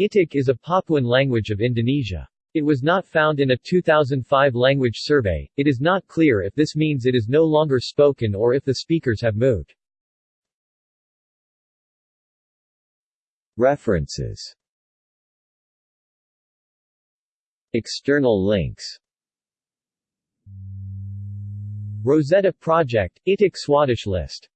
Itik is a Papuan language of Indonesia. It was not found in a 2005 language survey. It is not clear if this means it is no longer spoken or if the speakers have moved. References External links Rosetta Project, Itik Swadesh List